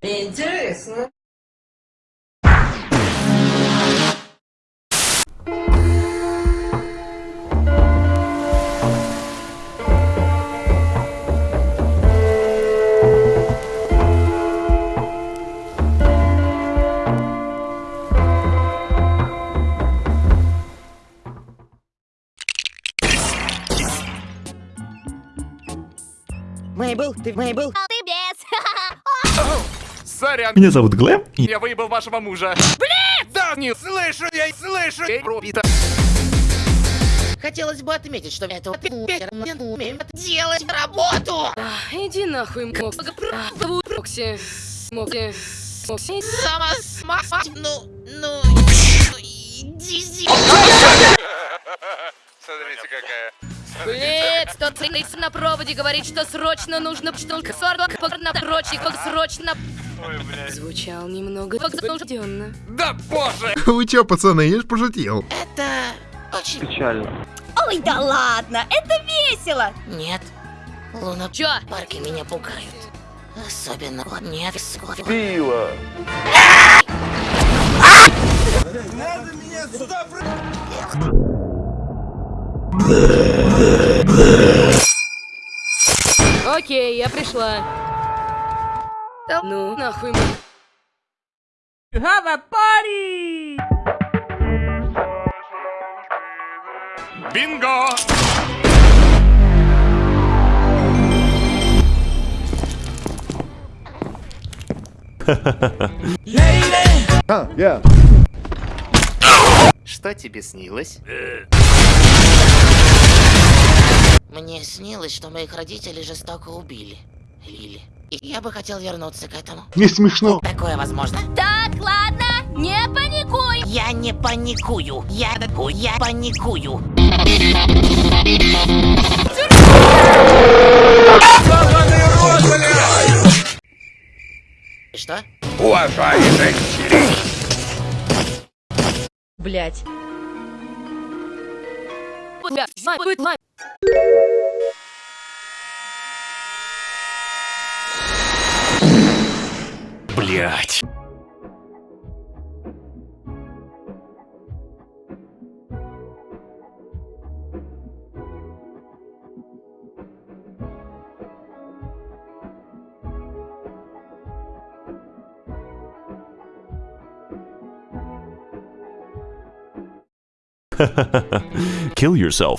Интересно. Мейбл, ты Мейбл? А. Сорян, Меня зовут Глэм, и я выебал вашего мужа. Блин! Да, не слышу, я слышу. Эй, пробито. Хотелось бы отметить, что это умеет делать работу. Иди нахуй, Мокс. Мокси. Мокси. Мокси. Сама сма... Ну, ну... Иди Смотрите, какая. Блять, тот цейс на проводе говорит, что срочно нужно что на прочь, срочно. Ой, блядь. Звучал немного возбужденно. Да боже! Вы чё, пацаны, я ж пошутил. Это очень... Ой, да ладно, это весело. Нет. Луна... Чё? Парки меня пугают. Особенно вот нет вскоре. Окей, я пришла. Да ну, нахуй. Бинго! А, я. Что тебе снилось? Мне снилось, что моих родителей жестоко убили. Лили. И я бы хотел вернуться к этому. Не смешно. Такое возможно? Так, ладно, не паникуй. Я не паникую. Я я паникую. Что? Блять. Будет блять. Kill yourself.